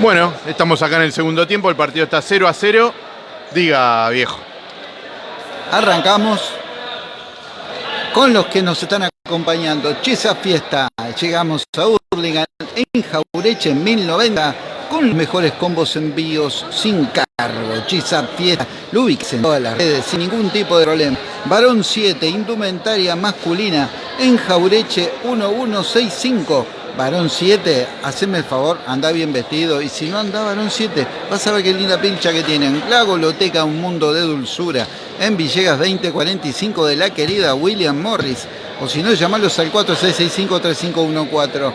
Bueno, estamos acá en el segundo tiempo, el partido está 0 a 0. Diga, viejo. Arrancamos con los que nos están acompañando. Chesa Fiesta, llegamos a Hurlingham en Jaureche en 1090 con los mejores combos envíos sin cargo. Chisa Fiesta, lo en todas las redes sin ningún tipo de problema. Varón 7, indumentaria masculina en Jaureche 1165 varón 7, haceme el favor, anda bien vestido. Y si no anda varón 7, vas a ver qué linda pincha que tienen. La Goloteca, un mundo de dulzura. En Villegas 2045 de la querida William Morris. O si no, llamalos al 4665-3514.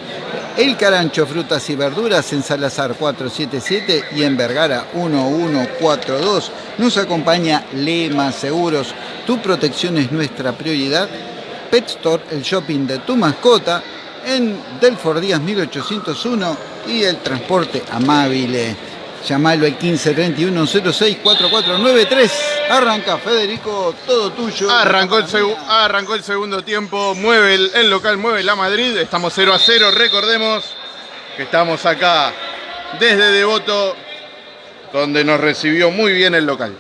El Carancho, frutas y verduras en Salazar 477 y en Vergara 1142. Nos acompaña Lema Seguros. Tu protección es nuestra prioridad. Pet Store, el shopping de tu mascota en Delfort Díaz 1801 y el transporte amable. Llamalo al 1531 06 4493. Arranca Federico, todo tuyo. Arrancó el, arrancó el segundo tiempo, mueve el, local, mueve la Madrid. Estamos 0 a 0. Recordemos que estamos acá desde Devoto, donde nos recibió muy bien el local.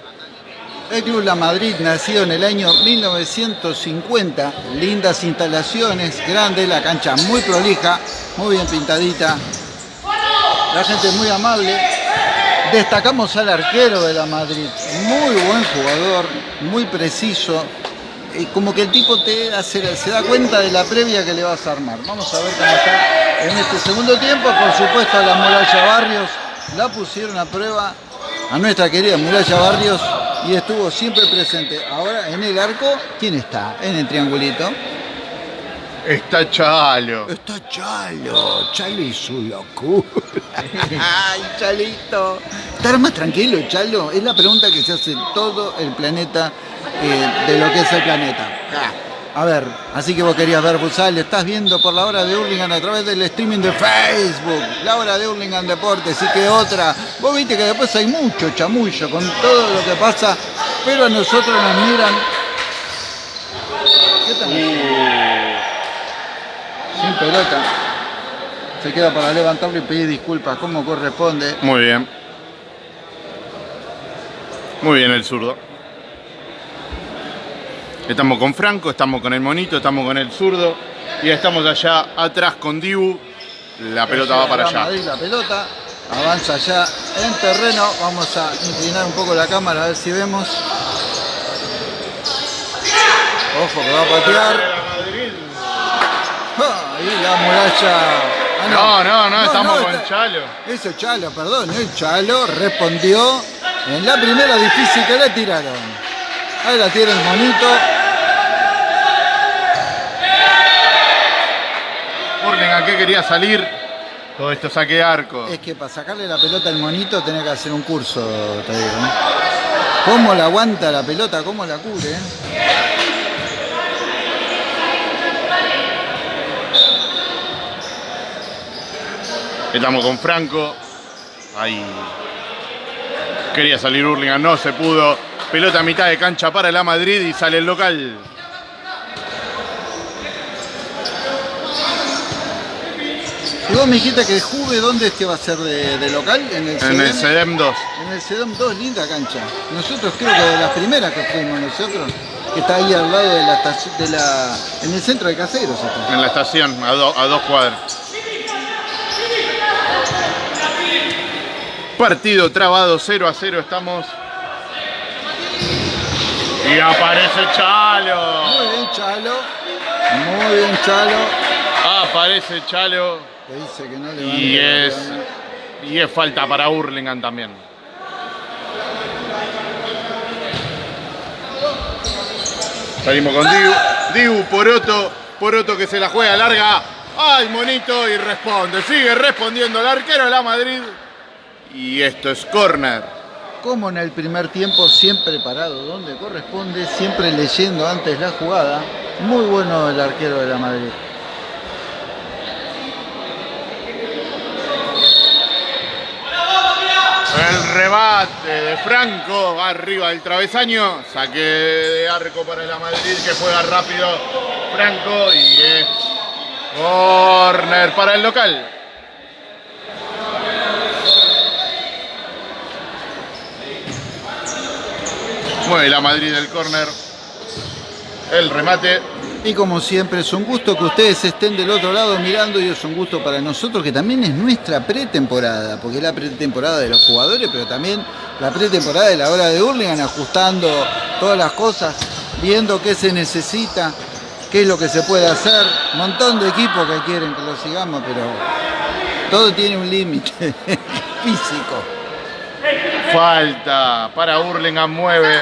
El Club La Madrid, nacido en el año 1950, lindas instalaciones, grande, la cancha muy prolija, muy bien pintadita, la gente muy amable. Destacamos al arquero de La Madrid, muy buen jugador, muy preciso, como que el tipo te se da cuenta de la previa que le vas a armar. Vamos a ver cómo está en este segundo tiempo. Por supuesto, a la Muralla Barrios la pusieron a prueba a nuestra querida Muralla Barrios y estuvo siempre presente. Ahora en el arco, ¿quién está en el triangulito? Está Chalo. Está Chalo. Chalo y su locura. Ay, Chalito. ¿Estar más tranquilo, Chalo? Es la pregunta que se hace todo el planeta eh, de lo que es el planeta. A ver, así que vos querías ver futsal, estás viendo por la hora de Hurlingham a través del streaming de Facebook, la hora de Hurlingham Deportes, y que otra. Vos viste que después hay mucho chamullo con todo lo que pasa, pero a nosotros nos miran. ¿Qué tal? Sin pelota. Se queda para levantarlo y pedir disculpas como corresponde. Muy bien. Muy bien el zurdo. Estamos con Franco, estamos con el monito, estamos con el zurdo y estamos allá atrás con Dibu. La pelota va para allá. La pelota avanza allá en terreno. Vamos a inclinar un poco la cámara a ver si vemos. Ojo que va a patear. Ah, ahí la muralla. Ah, no. no. no, estamos con Chalo. Eso Chalo, perdón. El Chalo respondió en la primera difícil que le tiraron. Ahí la tiene el monito. ¿a qué quería salir? Todo esto saque arco. Es que para sacarle la pelota al monito tenés que hacer un curso, te digo. ¿Cómo la aguanta la pelota? ¿Cómo la cubre? Estamos con Franco. Ahí. Quería salir Hurlingham, no se pudo. Pelota a mitad de cancha para la Madrid y sale el local. Y vos me dijiste que Juve, ¿dónde es que va a ser de, local? En el, CEDEM, 2. En el CEDEM 2, linda cancha. Nosotros creo que de las primeras que fuimos nosotros, que está ahí al lado de la estación, de la, en el centro de Caseros. En la estación, a, a dos cuadras. Partido trabado 0 a 0 estamos y aparece Chalo. Muy bien, Chalo. Muy bien, Chalo. Aparece Chalo. dice que no le y es, y es falta para Hurlingham también. Salimos con Diu. Diu, Poroto. Poroto que se la juega larga. ¡Ay, monito! Y responde. Sigue respondiendo el arquero de la Madrid. Y esto es córner como en el primer tiempo, siempre parado donde corresponde, siempre leyendo antes la jugada. Muy bueno el arquero de la Madrid. El rebate de Franco, arriba del travesaño, saque de arco para la Madrid que juega rápido Franco y es corner para el local. Mueve la Madrid del córner. El remate. Y como siempre es un gusto que ustedes estén del otro lado mirando y es un gusto para nosotros que también es nuestra pretemporada, porque es la pretemporada de los jugadores, pero también la pretemporada de la hora de Hurlingham, ajustando todas las cosas, viendo qué se necesita, qué es lo que se puede hacer. Montón de equipos que quieren que lo sigamos, pero todo tiene un límite físico. Falta para Hurlingham, mueve.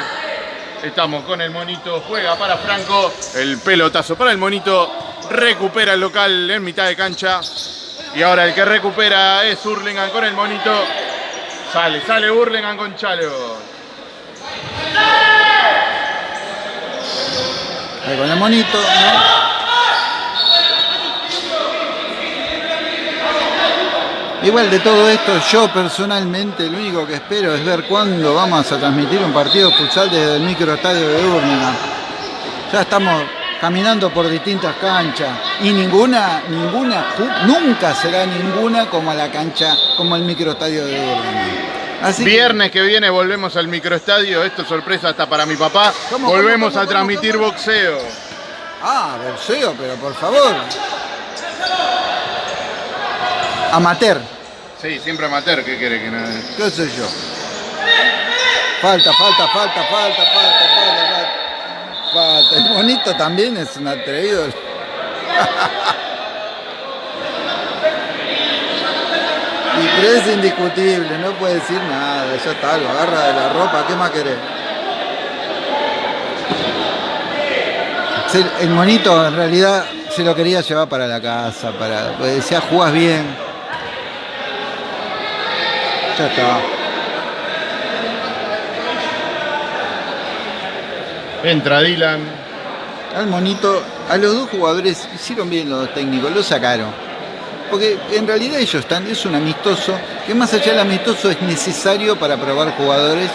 Estamos con el monito, juega para Franco. El pelotazo para el monito. Recupera el local en mitad de cancha. Y ahora el que recupera es Hurlingham con el monito. Sale, sale Hurlingham con Chalo. Ahí con el monito. Igual de todo esto, yo personalmente lo único que espero es ver cuándo vamos a transmitir un partido futsal desde el microestadio de Urlingan. Ya estamos caminando por distintas canchas y ninguna, ninguna, nunca será ninguna como la cancha, como el microestadio de Urlingan. Viernes que... viene volvemos al microestadio, esto es sorpresa hasta para mi papá. volvemos a transmitir boxeo. Ah, boxeo, pero por favor. Amateur. Sí, siempre amateur, ¿qué quiere que nada? ¿Qué sé yo? Falta, falta, falta, falta, falta, falta, falta. El bonito también es un atrevido. y pero es indiscutible, no puede decir nada, ya está, lo agarra de la ropa, ¿qué más querés? El monito en realidad se lo quería llevar para la casa, para, pues decía, jugás bien. Ya está. Entra Dylan. Al monito, a los dos jugadores hicieron bien los técnicos, lo sacaron. Porque en realidad ellos están, es un amistoso, que más allá del amistoso es necesario para probar jugadores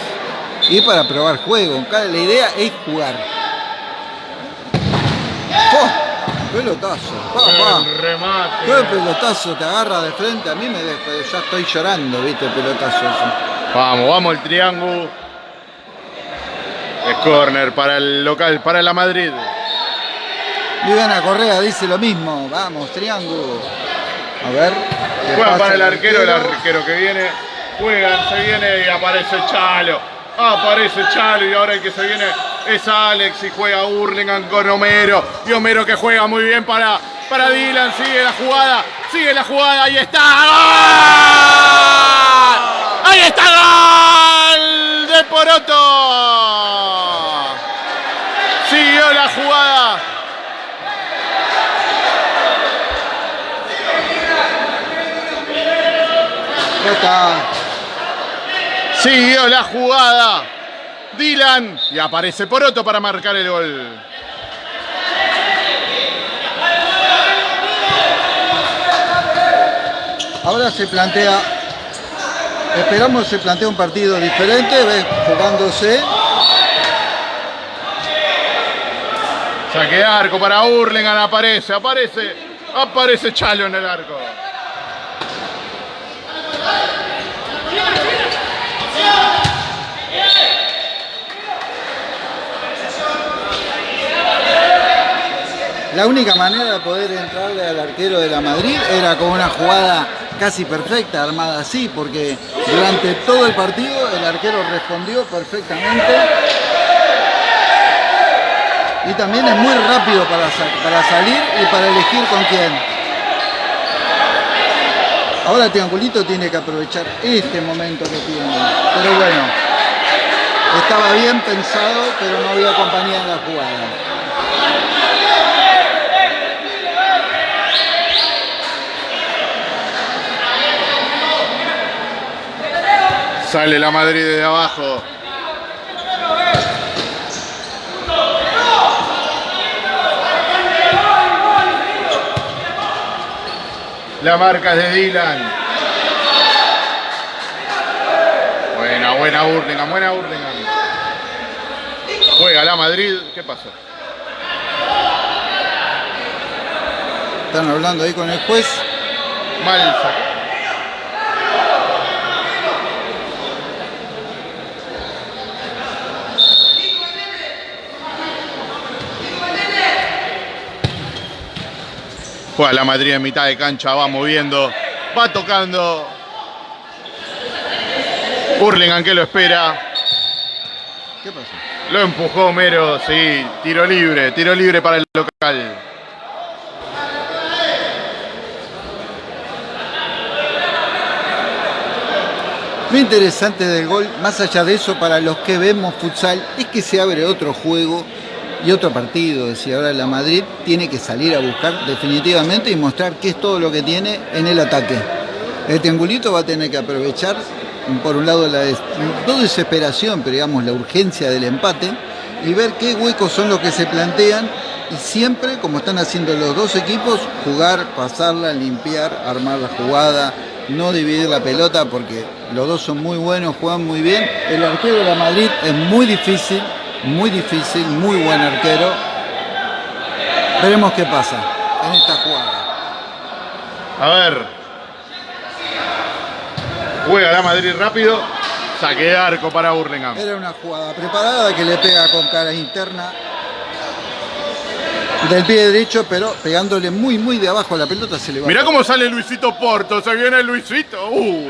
y para probar juego. La idea es jugar. ¡Oh! Pelotazo. Pa, remate. ¿Qué pelotazo te agarra de frente? A mí me ya estoy llorando, viste, el pelotazo eso. Vamos, vamos el triángulo. Es corner para el local, para la Madrid. Viviana Correa dice lo mismo. Vamos, triángulo. A ver. Juega para el arquero, el arquero que viene. Juegan, se viene y aparece Chalo. Aparece Chalo y ahora el que se viene es Alex y juega Hurlingham con Homero. Y Homero que juega muy bien para, para Dylan. Sigue la jugada, sigue la jugada. Ahí está. Ahí está gol de Poroto. Siguió la jugada. Siguió la jugada. Dylan. Y aparece Poroto para marcar el gol. Ahora se plantea, esperamos se plantea un partido diferente, jugándose. Saque arco para Hurlingham, aparece, aparece, aparece Chalo en el arco. La única manera de poder entrarle al arquero de la Madrid era con una jugada casi perfecta, armada así, porque durante todo el partido el arquero respondió perfectamente. Y también es muy rápido para, para salir y para elegir con quién. Ahora Triangulito tiene que aprovechar este momento que tiene. Pero bueno, estaba bien pensado, pero no había compañía en la jugada. Sale la Madrid de abajo. La marca es de Dylan. Buena, buena Burlingame, buena Burlingame. Juega la Madrid. ¿Qué pasó? Están hablando ahí con el juez. Mal sacado. Juega la Madrid en mitad de cancha, va moviendo, va tocando. Hurlingham que lo espera. ¿Qué pasó? Lo empujó Homero, sí, tiro libre, tiro libre para el local. Lo interesante del gol, más allá de eso, para los que vemos futsal, es que se abre otro juego y otro partido. Es decir, ahora la Madrid tiene que salir a buscar definitivamente y mostrar qué es todo lo que tiene en el ataque. El triangulito va a tener que aprovechar, por un lado, la desesperación, pero digamos la urgencia del empate y ver qué huecos son los que se plantean y siempre, como están haciendo los dos equipos, jugar, pasarla, limpiar, armar la jugada, no dividir la pelota porque los dos son muy buenos, juegan muy bien. El arquero de la Madrid es muy difícil, muy difícil, muy buen arquero. Veremos qué pasa en esta jugada. A ver. Juega la Madrid rápido. Saque de arco para Burlingame. Era una jugada preparada que le pega con cara interna del pie derecho, pero pegándole muy, muy de abajo a la pelota se le va. Mirá cómo sale Luisito Porto. Se viene Luisito. Uh.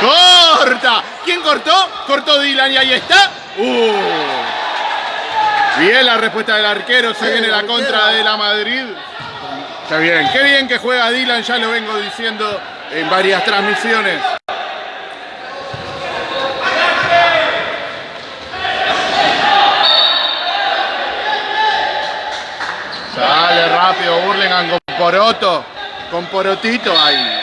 ¡Corta! ¿Quién cortó? Cortó Dylan y ahí está. Uh. Bien la respuesta del arquero. Se viene la contra de la Madrid. Está bien. Qué bien que juega Dylan. Ya lo vengo diciendo en varias transmisiones. Sale rápido Burlingame con Poroto. Con Porotito ahí.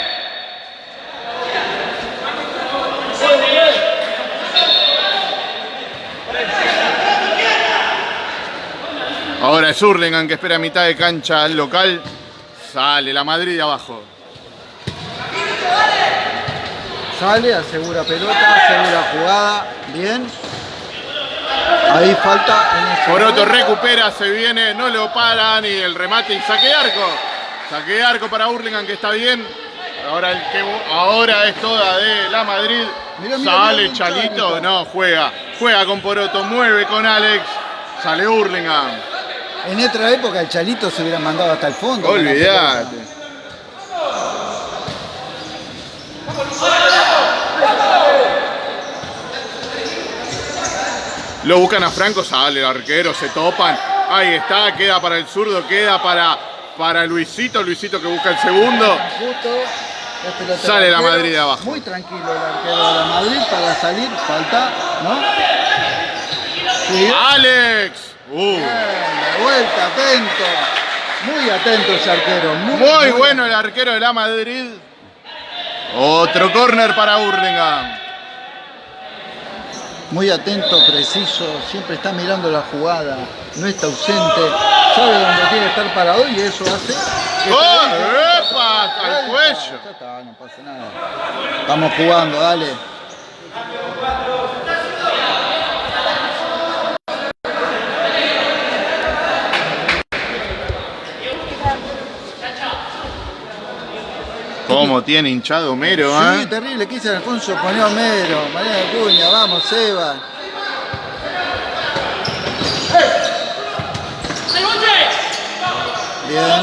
Ahora es Hurlingham que espera a mitad de cancha al local. Sale la Madrid de abajo. Sale, asegura pelota, asegura jugada, bien. Ahí falta en Poroto recupera, se viene, no lo paran y el remate y saque de arco. Saque de arco para Hurlingham que está bien. Ahora, el que, ahora es toda de la Madrid. Mirá, mirá, Sale mirá, Chalito. no, juega. Juega con Poroto, mueve con Alex. Sale Hurlingham. En otra época el Chalito se hubiera mandado hasta el fondo. pelota. Lo buscan a Franco, sale el arquero, se topan. Ahí está, queda para el zurdo, queda para, para Luisito. Luisito que busca el segundo. Justo, Sale la. Madrid de abajo. Muy tranquilo el arquero de la Madrid para salir, falta, ¿no? Sí. Alex. Uh, Bien, vuelta, atento. Muy atento ese arquero. Muy, muy bueno el arquero de la Madrid. Otro córner para Hurlingham. Muy atento, preciso, siempre está mirando la jugada, no está ausente, sabe dónde tiene que estar parado y eso hace. ¡Oh! ¡Epa! Al cuello. Ya está, no pasa nada. Estamos jugando, dale. ¿Cómo tiene hinchado Homero, Sí, eh? terrible, ¿qué dice Alfonso? Pone Homero, María Cuña, vamos, Seba. Bien.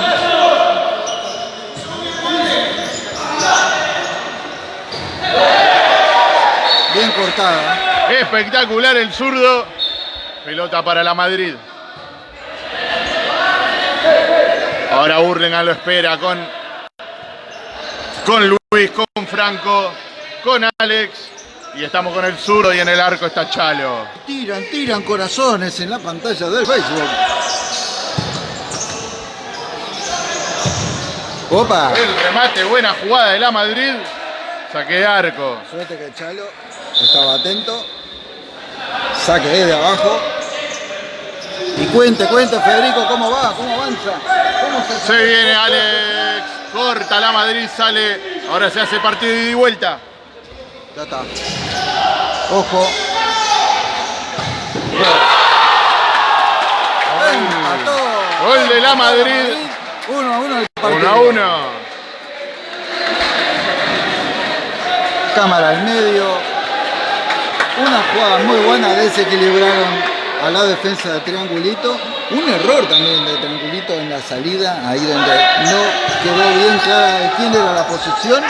Bien cortada. Espectacular el zurdo. Pelota para la Madrid. Ahora Hurlingham lo espera con, con Luis, con Franco, con Alex. Y estamos con el zurdo y en el arco está Chalo. Tiran, tiran corazones en la pantalla del Facebook. Opa. El remate, buena jugada de la Madrid. Saque de arco. Suerte que Chalo estaba atento. Saque desde abajo. Y cuente, cuente Federico cómo va, cómo avanza. ¿Cómo se, Se viene Alex. Corta la Madrid, sale. Ahora se hace partido y vuelta. Ya está. Ojo. Gol de la Madrid. Uno a uno el partido. 1 a 1. Cámara al medio. Una jugada muy buena, desequilibraron a la defensa de Triangulito. Un error también de Triangulito en la salida, ahí donde no quedó bien clara de quién era la posición.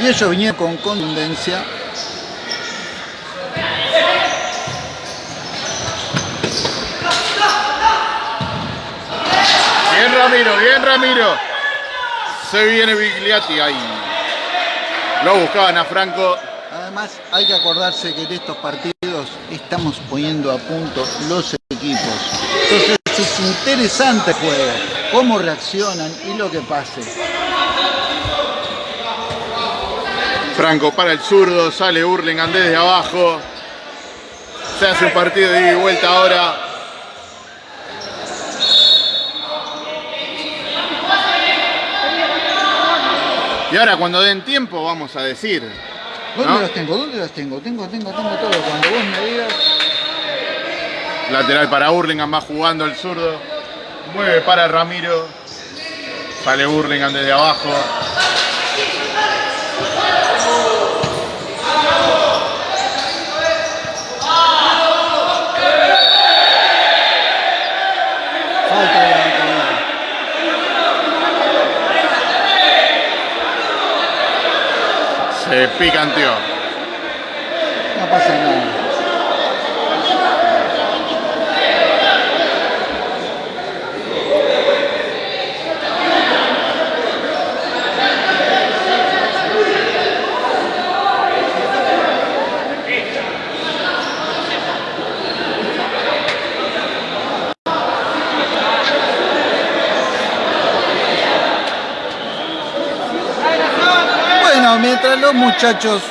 Y ellos vinieron con contundencia. Bien Ramiro, bien Ramiro. Se viene Bigliati ahí. Lo buscaban a Franco. Además, hay que acordarse que en estos partidos estamos poniendo a punto los equipos. Entonces es interesante el juego, cómo reaccionan y lo que pase. Franco para el zurdo, sale Hurlingham desde abajo. Se hace un partido de ida y vuelta ahora. Y ahora cuando den tiempo vamos a decir. ¿Dónde ¿no? las tengo? ¿Dónde las tengo? Tengo, tengo, tengo todo. Cuando vos me digas. Lateral para Hurlingham, va jugando el zurdo. Mueve para Ramiro. Sale Hurlingham desde abajo. Falta de la calidad. Se picanteó. No pasa nada. Bueno, mientras los muchachos.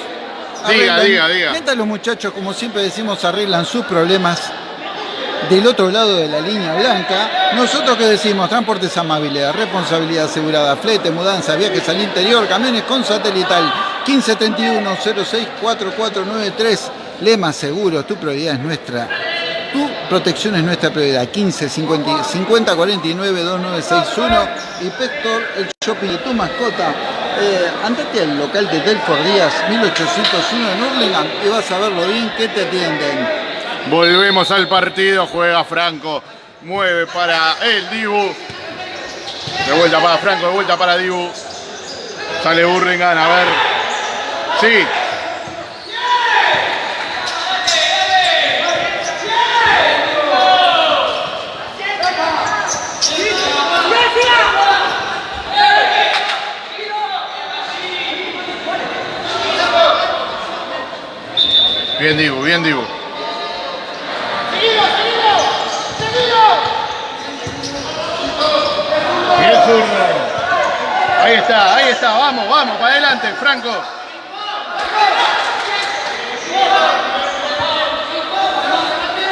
Diga, diga, diga. Mientras los muchachos, como siempre decimos, arreglan sus problemas del otro lado de la línea blanca, nosotros que decimos transportes amabilidad, responsabilidad asegurada, flete, mudanza, viajes al interior, camiones con satelital 1531 064493 Lema Seguro, tu prioridad es nuestra. Tu protección es nuestra prioridad. 15 50, 50 49 2961 y Pector, el shopping de tu mascota. Eh, andate al local de Delfort Díaz 1801 en Hurlingham y vas a ver lo bien que te atienden. Volvemos al partido, juega Franco, mueve para el Dibu. De vuelta para Franco, de vuelta para Dibu. Sale Burlingame, a ver. Sí. Bien Dibu, bien Dibu. Ahí está, ahí está, vamos, vamos, para adelante, Franco.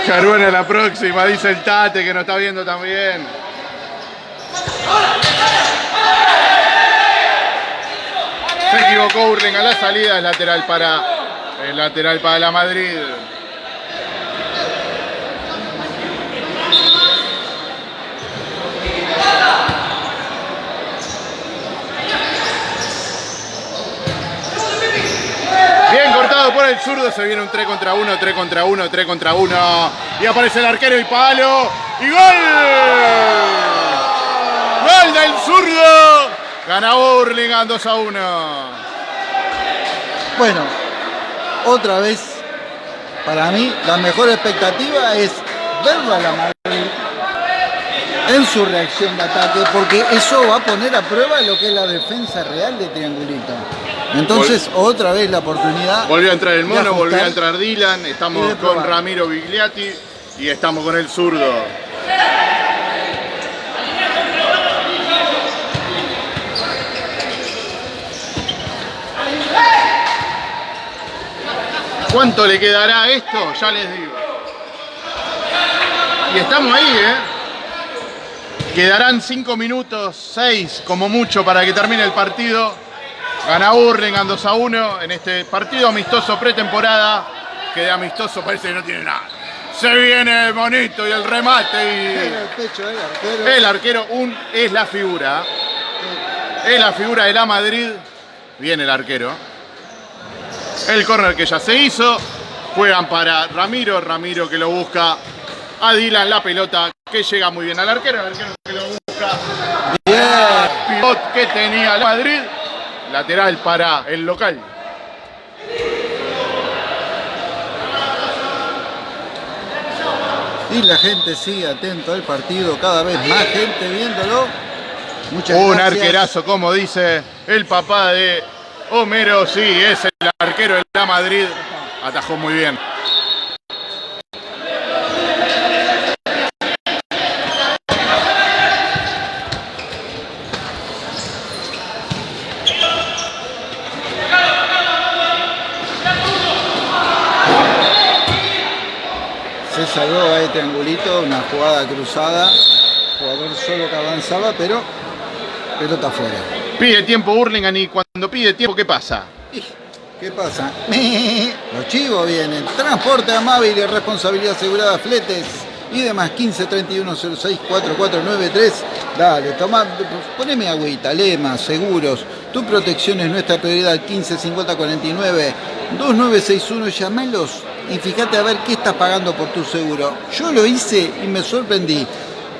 Caruana la próxima, dice el Tate que nos está viendo también. Se equivocó Urling a la salida, es lateral para el lateral para la Madrid. Bien cortado por el zurdo, se viene un 3 contra 1, 3 contra 1, 3 contra 1. Y aparece el arquero y palo. ¡Y gol! ¡Gol del zurdo! Gana Burlingame 2 a 1. Bueno, otra vez, para mí, la mejor expectativa es verlo a la Madrid en su reacción de ataque, porque eso va a poner a prueba lo que es la defensa real de Triangulito. Entonces, otra vez la oportunidad. Volvió a entrar el mono, volvió a entrar Dylan. Estamos con. Ramiro Bigliati y estamos con el zurdo. ¿Cuánto le quedará esto? Ya les digo. Y estamos ahí, ¿eh? Quedarán 5 minutos, 6 como mucho para que termine el partido. Gana Burlingame 2 a 1 en este partido amistoso pretemporada. Que de amistoso parece que no tiene nada. Se viene el monito y el remate Era el pecho del arquero. y el arquero un, es la figura. Es la figura de la Madrid. Viene el arquero. El córner que ya se hizo. Juegan para Ramiro, Ramiro que lo busca a Dylan la pelota que llega muy bien al arquero, el arquero que lo busca. Bien. Pivot que tenía el Madrid, lateral para el local. Y la gente sigue atento al partido, cada vez más gente viéndolo. Muchas Un gracias. arquerazo, como dice el papá de Homero, sí, es el arquero de la Madrid. Atajó muy bien. Se salvó a este angulito, una jugada cruzada. Jugador solo que avanzaba, pero pelota afuera. Pide tiempo Burlingame y cuando pide tiempo, ¿qué pasa? ¿Qué pasa? Los chivos vienen. Transporte amable y responsabilidad asegurada, fletes y demás. 15 31 06 4493. Dale, toma, poneme agüita, lema, seguros. Tu protección es nuestra prioridad. 15 50 49 2961. Llamalos y fíjate a ver qué estás pagando por tu seguro. Yo lo hice y me sorprendí.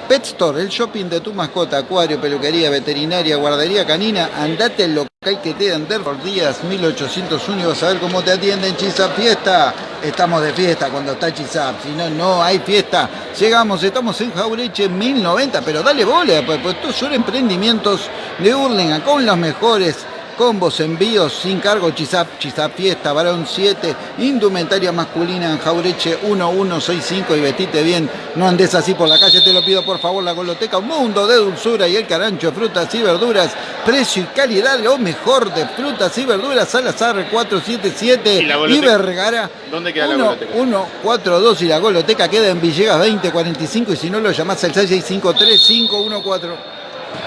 Pet Store, el shopping de tu mascota, acuario, peluquería, veterinaria, guardería canina, andate al local que te dan por días 1801 y vas a ver cómo te atienden Chisap Fiesta. Estamos de fiesta cuando está Chisap, si no, no hay fiesta. Llegamos, estamos en Jaureche 1090, pero dale bola, pues, pues estos son emprendimientos de Hurlingham con los mejores combos, envíos sin cargo, Chisap, Chisap Fiesta, Varón 7, indumentaria masculina en Jaureche 1165 y vestite bien, no andes así por la calle, te lo pido por favor, la Goloteca, un mundo de dulzura y el carancho, frutas y verduras, precio y calidad, lo mejor de frutas y verduras, Salazar 477 ¿Y y? Vergara ¿Dónde queda la 1, Goloteca? 142 y la Goloteca queda en Villegas 2045 y si no lo llamás al 6653-514.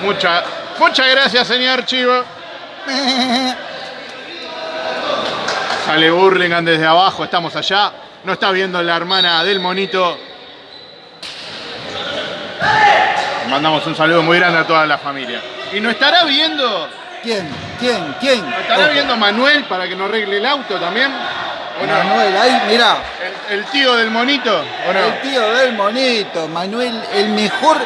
Mucha, muchas gracias, señor Chivo. Sale Burlingame desde abajo, estamos allá. No está viendo la hermana del monito. Mandamos un saludo muy grande a toda la familia. ¿Y no estará viendo? ¿Quién? ¿Quién? ¿Quién? ¿No estará Ojo. viendo Manuel para que nos arregle el auto también? ¿O no? Manuel, ahí, mirá, ¿El, el tío del monito? ¿O no? el tío del monito, Manuel, el mejor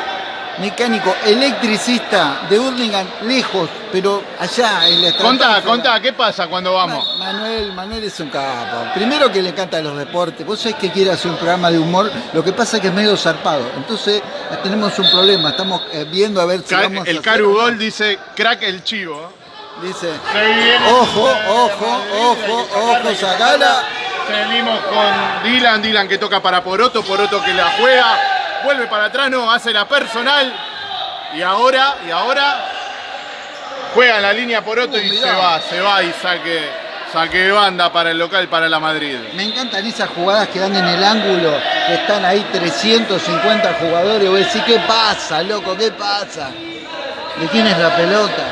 mecánico electricista de Hurlingham, lejos, pero allá en la Contá, contá, ¿qué pasa cuando vamos? Ma- Manuel, Manuel es un capo. Primero que le encantan los deportes. Vos sabés que quiere hacer un programa de humor. Lo que pasa es que es medio zarpado. Entonces tenemos un problema. Estamos eh, viendo a ver si vamos a el hacer Caru. Gol dice crack el chivo. Dice, ojo, ojo, ojo, ojo, sacala. Seguimos con Dylan, Dylan que toca para Poroto, Poroto que la juega, vuelve para atrás, no, hace la personal. Y ahora, y ahora juega en la línea Poroto y Uh, se mirá. va, se va y saque, saque banda para el local, para la Madrid. Me encantan esas jugadas que dan en el ángulo, que están ahí 350 jugadores. Vos decís, ¿qué pasa, loco? ¿Qué pasa? ¿De quién es la pelota?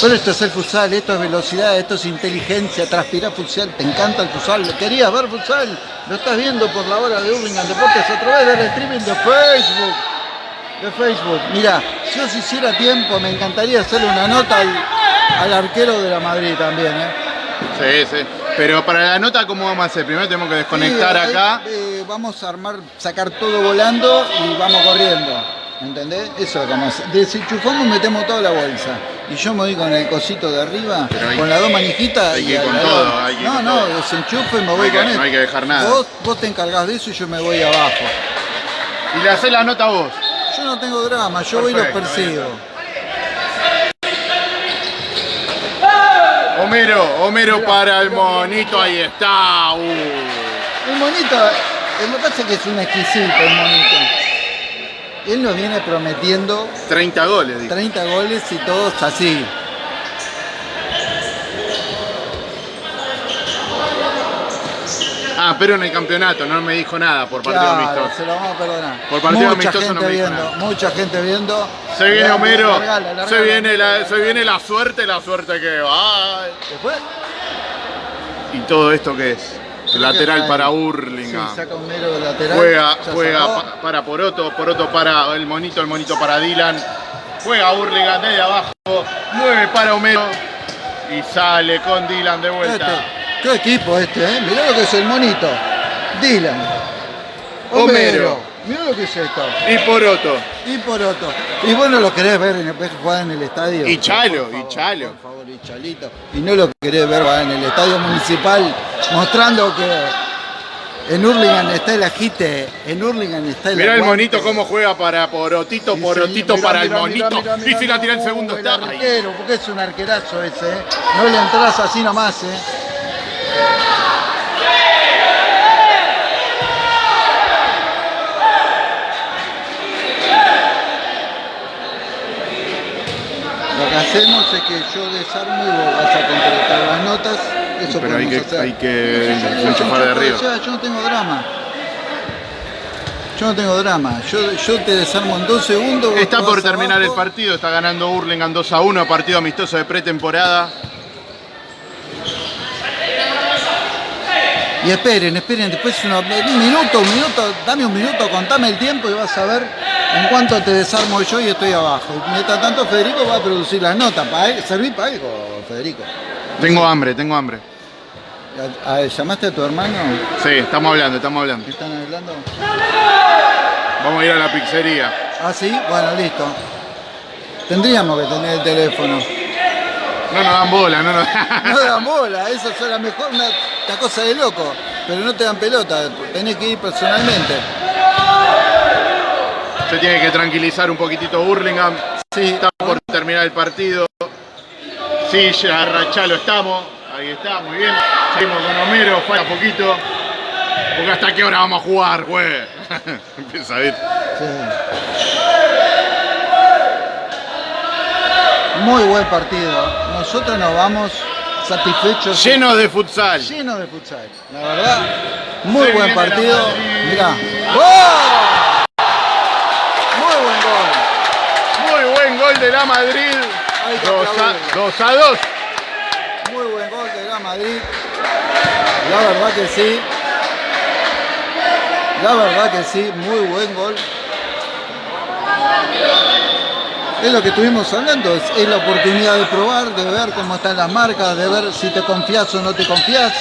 Pero esto es el futsal, esto es velocidad, esto es inteligencia, transpirar futsal. ¿Te encanta el futsal? ¿Querías ver futsal? Lo estás viendo por la hora de Urlingan Deportes a través del streaming de Facebook. De Facebook. Mira, si yo si hiciera tiempo, me encantaría hacerle una nota al, al arquero de la Madrid también, ¿eh? Sí, sí. Pero para la nota, ¿cómo vamos a hacer? Primero tenemos que desconectar Sí, acá. eh, vamos a armar, sacar todo volando y vamos corriendo. ¿Entendés? Eso es lo que vamos. Desenchufamos, metemos toda la bolsa. Y yo me voy con el cosito de arriba, hay- con las dos manijitas. hay que y ir al con todo, hay que ir no, con no, todo. desenchufo y me No voy hay que- con él. no hay que dejar nada. Vos, vos te encargás de eso y yo me voy abajo. Y le haces la nota a vos. Yo no tengo drama, yo voy y los persigo. Homero, Homero para el monito, ahí está. Uh. El monito, el que pasa es que es un exquisito el monito. Él nos viene prometiendo 30 goles, dice. 30 goles y todos así. Ah, pero en el campeonato, no me dijo nada por partido Claro, amistoso. se lo vamos a perdonar. Por partido mucha amistoso gente no me dijo viendo, nada. mucha gente viendo. Se viene Larga, Homero, largala, largala. se viene, la, se viene la suerte, la suerte que va. ¿Se fue? ¿Y todo esto qué es? Lateral para Sí, Hurlingham. saca un mero de lateral. Juega, juega pa- para Poroto, Poroto para el monito, el monito para Dylan. Juega Hurlingham desde abajo, mueve para Homero. Y sale con Dylan de vuelta. Este, qué equipo este, ¿eh? Mirá lo que es el monito. Dylan. Homero. Homero. Mirá lo que es esto. Y Poroto. Y Poroto. Y vos no lo querés ver en el, jugar en el estadio. Y Chalo, y Chalo. Por favor, y Chalito. Y no lo querés ver jugar en el estadio municipal mostrando que en Hurlingham está el agite, en Hurlingham está el Mirá el monito cómo juega para Porotito, Sí, Porotito para Mirá, el mirá, monito. y si la tira el segundo Uh, está. El arquero, porque es un arquerazo ese, ¿eh? No le entras así nomás, ¿eh? Lo que hacemos es que yo desarmo y vos vas a completar las notas. Eso Pero hay que, hacer. hay que Yo- enchufar de arriba. yo- yo no tengo drama. Yo no tengo drama. Yo, yo te desarmo en dos segundos. Está por terminar el partido, está ganando Hurlingham 2 a 1, partido amistoso de pretemporada. Y esperen, esperen, después una- un minuto, un minuto, dame un minuto, contame el tiempo y vas a ver en cuánto te desarmo yo y estoy abajo. Mientras tanto Federico va a producir las notas. ¿Para servir para algo, Federico? Tengo hambre, tengo hambre. A- a- ¿Llamaste a tu hermano? Sí, estamos hablando, estamos hablando. ¿Qué están hablando? Vamos a ir a la pizzería. Ah, sí, bueno, listo. Tendríamos que tener el teléfono. No nos dan bola, no nos No dan bola, eso es la mejor, una, una cosa de loco. Pero no te dan pelota, tenés que ir personalmente. Se tiene que tranquilizar un poquitito Hurlingham. Sí, Está por terminar el partido. Sí, ya Rachalo estamos. Ahí está, muy bien. Seguimos con Homero, falta poquito. Porque hasta qué hora vamos a jugar, güey. Empieza a ir. Muy buen partido. Nosotros nos vamos satisfechos. Llenos de futsal. Llenos de futsal. La verdad, muy Se buen partido. Mirá. ¡Gol! Muy buen gol. Muy buen gol de la Madrid. Hay que 2 a, aplaudirlo. 2 a 2. Muy buen gol de la Madrid. La verdad que sí. La verdad que sí, muy buen gol. Es lo que estuvimos hablando, es, es la oportunidad de probar, de ver cómo están las marcas, de ver si te confías o no te confías.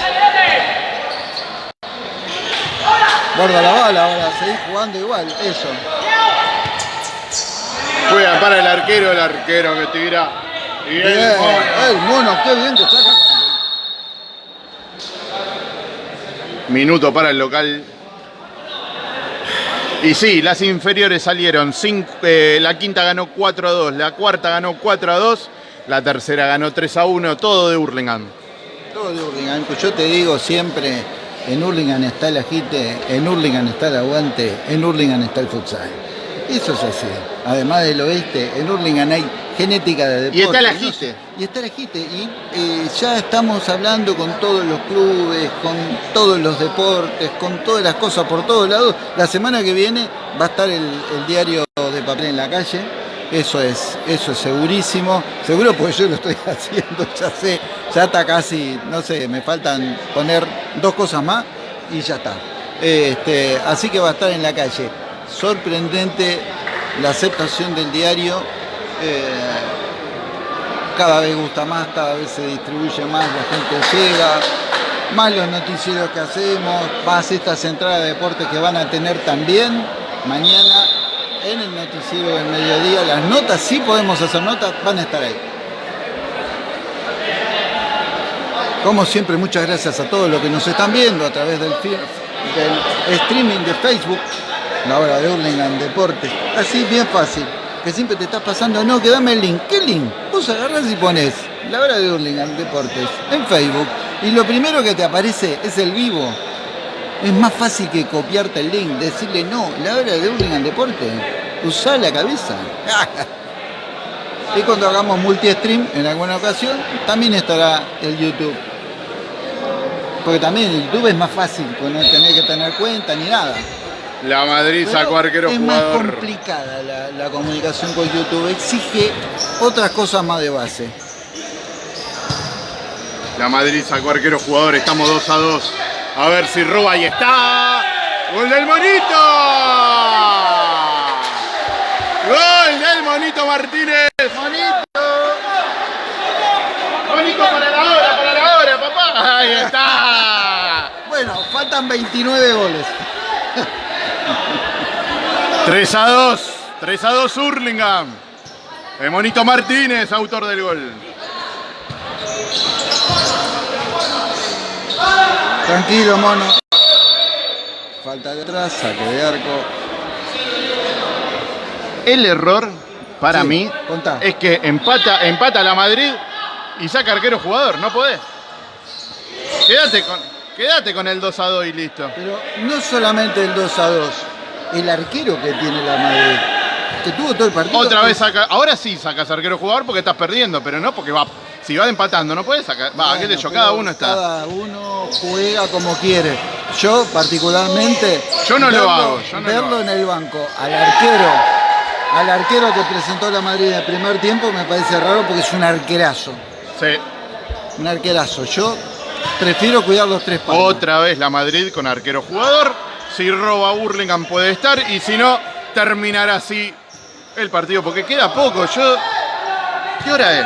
Guarda la bala ahora, seguís jugando igual, eso. Juega para el arquero, el arquero que tira. Y el Bien, mono. el mono, qué bien que saca. Minuto para el local. Y sí, las inferiores salieron. cinco- eh, la quinta ganó 4 a 2, la cuarta ganó 4 a 2, la tercera ganó 3 a 1, todo de Hurlingham. Todo de Hurlingham, pues yo te digo siempre, en Hurlingham está el agite, en Hurlingham está el aguante, en Hurlingham está el futsal. Eso es así. Además del oeste, en Hurlingham hay genética de deporte. Y está el ¿no? agite. Y está el agite. Y eh, ya estamos hablando con todos los clubes, con todos los deportes, con todas las cosas por todos lados. La semana que viene va a estar el, el diario de papel en la calle. Eso es, eso es segurísimo. Seguro porque yo lo estoy haciendo, ya sé. Ya está casi, no sé, me faltan poner dos cosas más y ya está. Este, así que va a estar en la calle. Sorprendente la aceptación del diario. eh, cada vez gusta más, cada vez se distribuye más, la gente llega, más los noticieros que hacemos, más estas entradas de deportes que van a tener también mañana en el noticiero del mediodía. Las notas, sí podemos hacer notas, van a estar ahí. Como siempre, muchas gracias a todos los que nos están viendo a través del, streaming de Facebook, la hora de Hurlingham Deportes. Así, bien fácil. Que siempre te estás pasando, no, que dame el link. ¿Qué link? Vos agarrás y pones la hora de Hurlingham Deportes en Facebook. Y lo primero que te aparece es el vivo. Es más fácil que copiarte el link, decirle no, la hora de Hurlingham Deportes. Usá la cabeza. Y cuando hagamos multi-stream en alguna ocasión, también estará el YouTube. Porque también el YouTube es más fácil, pues no tenés que tener cuenta ni nada. La Madrid Pero sacó arquero es más jugador. complicada la, la comunicación con YouTube, exige otras cosas más de base. La Madrid sacó arquero jugador, estamos 2 a 2. A ver si roba y está. ¡Gol del Monito! ¡Gol del Monito Martínez! ¡Bonito! Monito para ¡Ahí está! Bueno, faltan 29 goles. 3 a 2. 3 a 2 Hurlingham. El Monito Martínez, autor del gol. Tranquilo, mono. Falta de atrás, saque de arco. El error para Sí, mí contá. es que empata, empata la Madrid y saca arquero jugador. No podés. Quédate con, quédate con el 2 a 2 y listo. Pero no solamente el 2 a 2, el arquero que tiene la Madrid, que tuvo todo el partido. Otra vez saca. Ahora sí sacas arquero jugador porque estás perdiendo, pero no porque va. Si va empatando, no puedes sacar. Va, qué Bueno, yo, cada uno está. Cada uno juega como quiere. Yo, particularmente. Yo no lo verlo- hago, yo no lo verlo hago. en el banco, al arquero, al arquero que presentó la Madrid en el primer tiempo, me parece raro porque es un arquerazo. Sí. Un arquerazo. Yo prefiero cuidar los tres palos. Otra vez la Madrid con arquero jugador. Si roba Burlingame puede estar y si no, terminará así el partido porque queda poco. Yo. ¿Qué hora es?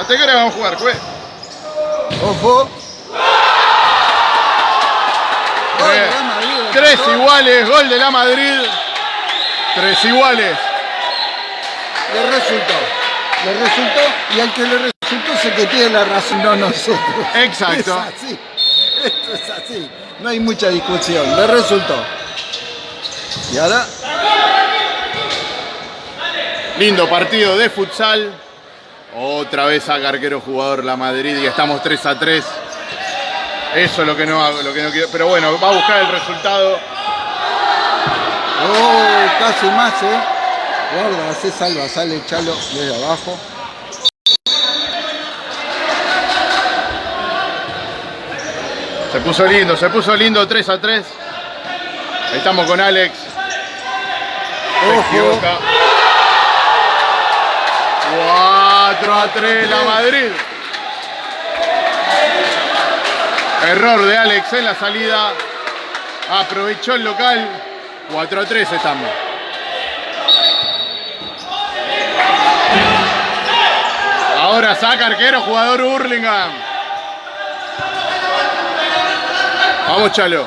¿Hasta qué hora vamos a jugar, jue? Ojo. Gol de Bien. la Madrid, Tres iguales, gol de la Madrid. Tres iguales. Le resultó. Le resultó y al que le resultó es el que tiene la razón, no nosotros. Exacto. Es así. Esto es así. No hay mucha discusión. Le resultó. Y ahora, Lindo partido de futsal. Otra vez saca arquero jugador la Madrid y estamos 3 a 3. Eso es lo que no lo que no quiero. Pero bueno, va a buscar el resultado. oh, casi más, ¿eh? Guarda, hace salva, sale chalo desde abajo. Se puso lindo, se puso lindo 3 a 3. Ahí estamos con Alex. Se equivoca. 4 a 3 la Madrid. Error de Alex en la salida. Aprovechó el local. 4 a 3 estamos. Ahora saca arquero, jugador Hurlingham. Vamos, Chalo.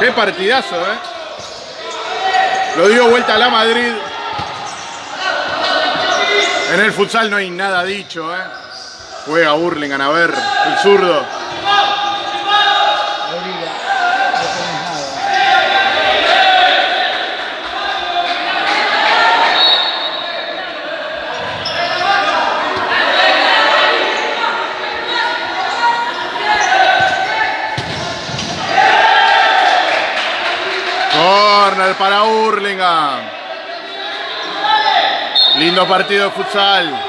Qué partidazo, ¿eh? Lo dio vuelta a la Madrid. En el futsal no hay nada dicho, ¿eh? Juega Hurlingham, a ver, el zurdo. Para Hurlingham. Lindo partido de futsal.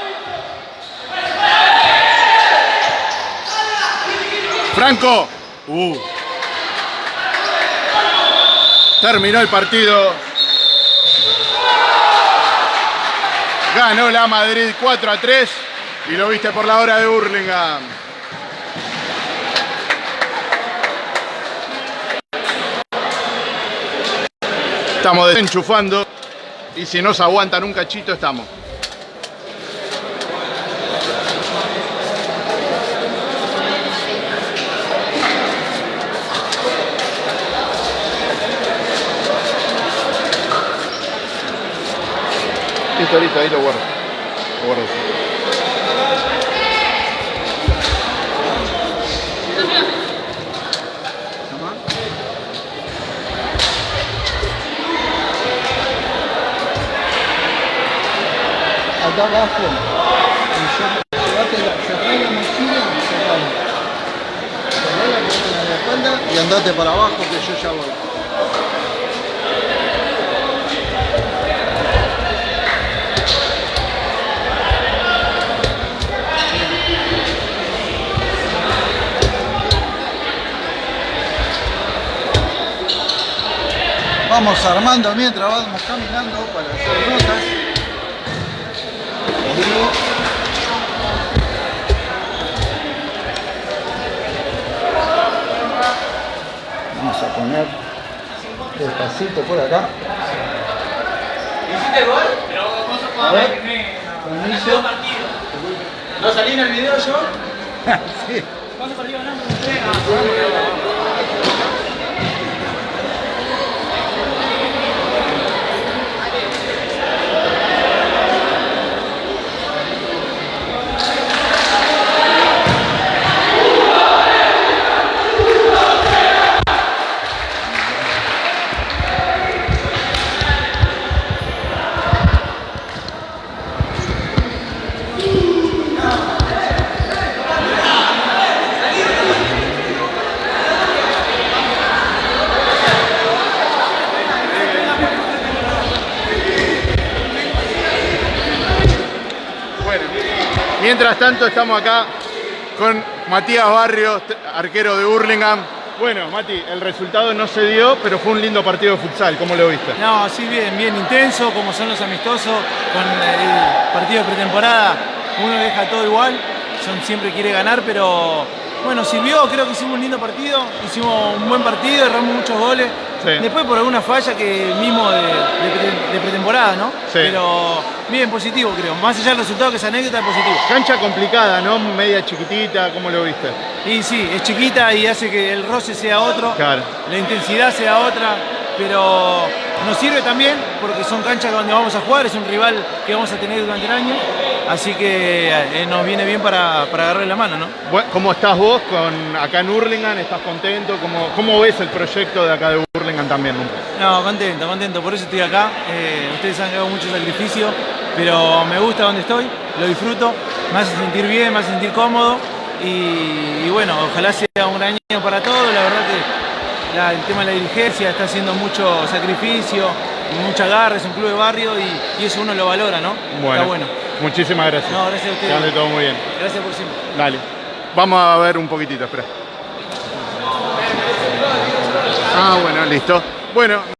Franco. Uh. Terminó el partido. Ganó la Madrid 4 a 3 y lo viste por la hora de Hurlingham. Estamos desenchufando y si nos aguantan un cachito estamos. Listo, listo, ahí lo guardo. Lo guardo. Acá abajo. Llevate la, cerrá la mochila, cerrala. Cerrala, ponela en la espalda y andate para abajo que yo ya voy. Vamos armando mientras vamos caminando para hacer notas. Vamos a poner despacito por acá. ¿Hiciste gol? Pero vos sos A ver. ¿No salí en el video yo? Sí. Bueno, mientras tanto estamos acá con Matías Barrios, arquero de Hurlingham. Bueno, Mati, el resultado no se dio, pero fue un lindo partido de futsal. ¿Cómo lo viste? No, sí, bien, bien intenso, como son los amistosos, con el partido de pretemporada, uno deja todo igual, son, siempre quiere ganar, pero bueno, sirvió, creo que hicimos un lindo partido, hicimos un buen partido, erramos muchos goles, Sí. después por alguna falla que mismo de, de pre- de pretemporada, ¿no? Sí. Pero bien, positivo creo, más allá del resultado que esa anécdota, positivo. Cancha complicada, ¿no? Media chiquitita, ¿cómo lo viste? Y sí, es chiquita y hace que el roce sea otro, Claro. la intensidad sea otra, pero nos sirve también porque son canchas donde vamos a jugar, es un rival que vamos a tener durante el año, así que eh, nos viene bien para, para agarrarle la mano, ¿no? Bueno, ¿Cómo estás vos con acá en Hurlingham? ¿Estás contento? ¿Cómo, cómo ves el proyecto de acá de Hurlingham también? No, contento, contento, por eso estoy acá, eh, ustedes han dado mucho sacrificio, pero me gusta donde estoy, lo disfruto, me hace sentir bien, me hace sentir cómodo y, y bueno, ojalá sea un gran año para todos, la verdad que la- el tema de la dirigencia está haciendo mucho sacrificio, mucha garra, es un club de barrio y, y eso uno lo valora, ¿no? Está bueno. Muchísimas gracias. No, gracias a Que ande ustedes. todo muy bien. Gracias por siempre. Dale. Vamos a ver un poquitito, espera. Ah, bueno, listo. Bueno,